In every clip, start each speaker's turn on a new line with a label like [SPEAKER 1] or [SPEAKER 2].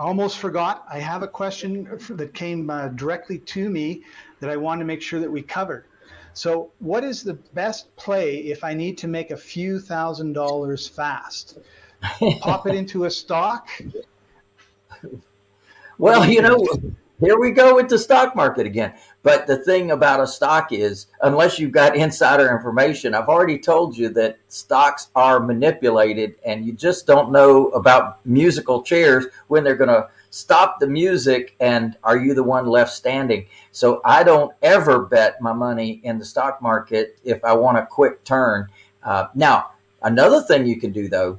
[SPEAKER 1] almost forgot. I have a question that came uh, directly to me that I want to make sure that we covered. So, what is the best play if I need to make a few thousand dollars fast? Pop it into a stock?
[SPEAKER 2] Well, you know, here we go with the stock market again. But the thing about a stock is, unless you've got insider information, I've already told you that stocks are manipulated and you just don't know about musical chairs when they're going to stop the music and are you the one left standing? So I don't ever bet my money in the stock market if I want a quick turn. Uh, now, another thing you can do though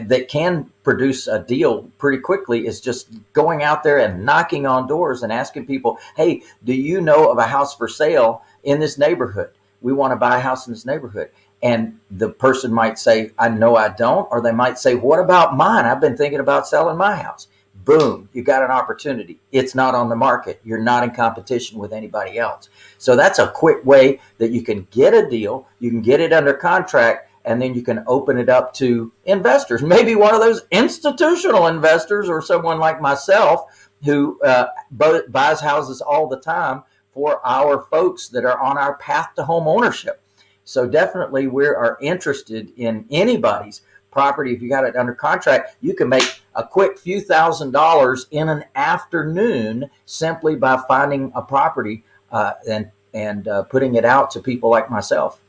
[SPEAKER 2] that can produce a deal pretty quickly is just going out there and knocking on doors and asking people, hey, do you know of a house for sale in this neighborhood? We want to buy a house in this neighborhood. And the person might say, I know I don't. Or they might say, what about mine? I've been thinking about selling my house. Boom, you got an opportunity. It's not on the market. You're not in competition with anybody else. So that's a quick way that you can get a deal. You can get it under contract and then you can open it up to investors. Maybe one of those institutional investors or someone like myself who uh, buys houses all the time for our folks that are on our path to home ownership. So definitely we are interested in anybody's property. If you got it under contract, you can make a quick few thousand dollars in an afternoon simply by finding a property uh, and and uh, putting it out to people like myself.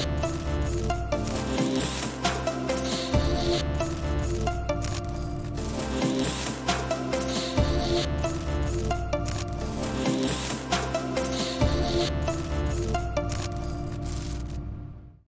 [SPEAKER 2] you